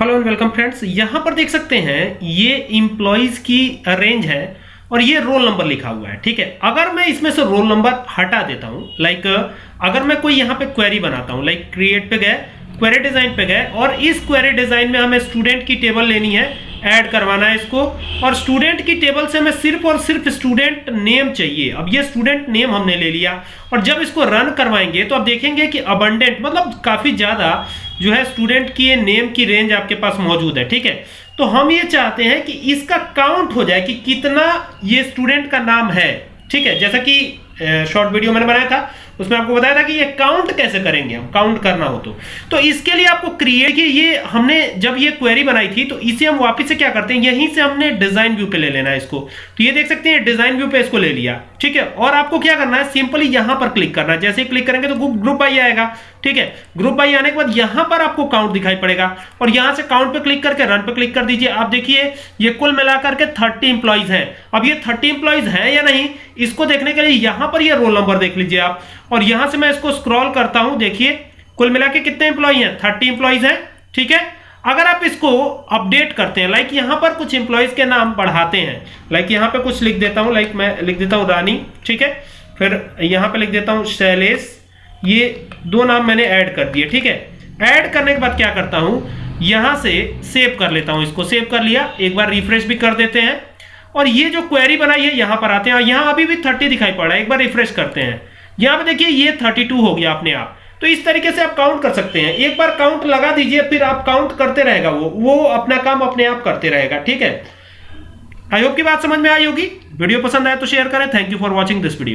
Hello and welcome friends यहाँ पर देख सकते हैं, ये इम्प्लॉइज की रेंज है और ये रोल नंबर लिखा हुआ है, ठीक है? अगर मैं इसमें से रोल नंबर हटा देता हूँ लाइक अगर मैं कोई यहाँ पे क्वेरी बनाता हूँ लाइक क्रिएट पे गए क्वेरी डिज़ाइन पे गए, और इस क्वेरी डिज़ाइन में हमें स्टूडेंट की टेबल लेनी है ऐड करवाना है इसको, और स्टूडेंट की टेबल से हमें सिर्फ़ और सिर्फ़ स्टूडेंट नेम चाहिए। अब ये स्टूडेंट नेम हमने ले लिया, और जब इसको रन करवाएँगे तो आप देखेंगे कि अबंडेंट मतलब काफ़ी ज़्यादा जो है स्टूडेंट की नेम की रेंज आपके पास मौजूद है, ठीक है? तो हम ये चाहते हैं कि इसका काउंट हो जाए कि कितना ये स्टूडेंट का नाम है, ठीक है? जैसा कि शॉर्ट वीडियो मैंने बनाया था, उसमें आपको बताया था कि ये काउंट कैसे करेंगे हम काउंट करना हो तो। तो इसके लिए आपको क्रिएट की ये हमने जब ये क्वेरी बनाई थी तो इसे हम वापस से क्या करते हैं, यहीं से हमने डिज़ाइन व्यू पे ले लेना है इसको। तो ये देख सकते हैं डिज़ाइन व्यू पे इसको ले लिया, ठीक है? और आपको क्या करना है सिंपली यहाँ पर क्लिक करना है। जैसे ही क्लिक करेंगे तो ग्रुप बाई आएगा, ठीक है? ग्रुप बाई आने के बाद यहाँ पर आपको काउंट दिखाई पड़ेगा, और यहाँ से काउंट पे क्लिक करके रन पे क्लिक कर दीजिए। आप देखिए, ये कुल मिलाकर के थर्टी इंप्लॉइज है। अब ये थर्टी इंप्लॉइज है या नहीं, इसको देखने के लिए यहाँ पर ये रोल नंबर देख लीजिए आप। और यहाँ से मैं इसको स्क्रॉल करता हूँ, देखिए, कुल मिला के कितने इंप्लॉय हैं? थर्टी इंप्लॉइज हैं, ठीक है? अगर आप इसको अपडेट करते हैं लाइक यहाँ पर कुछ इंप्लॉइज के नाम बढ़ाते हैं लाइक यहाँ पे कुछ लिख देता हूँ लाइक मैं लिख देता हूँ रानी, ठीक है? फिर यहाँ पे लिख देता हूँ शैलेश, ये दो नाम मैंने ऐड कर दिए, ठीक है? ऐड करने के बाद क्या करता हूँ? यहाँ से सेव कर लेता हूँ इसको। सेव कर लिया, एक बार रिफ्रेश भी कर देते हैं। और ये जो क्वेरी बनाई है, यहाँ पर आते हैं यहाँ अभी भी थर्टी दिखाई पड़ रहा है। एक बार रिफ्रेश करते हैं। यहाँ पर देखिए, ये 32 हो गया अपने आप। तो इस तरीके से आप काउंट कर सकते हैं। एक बार काउंट लगा दीजिए, फिर आप काउंट करते रहेगा वो। वो अपना काम अपने आप करते रहेगा, ठीक है? आई होप की बात समझ में आई होगी। वीडियो पसंद आए तो शेयर करें। Thank you for watching this video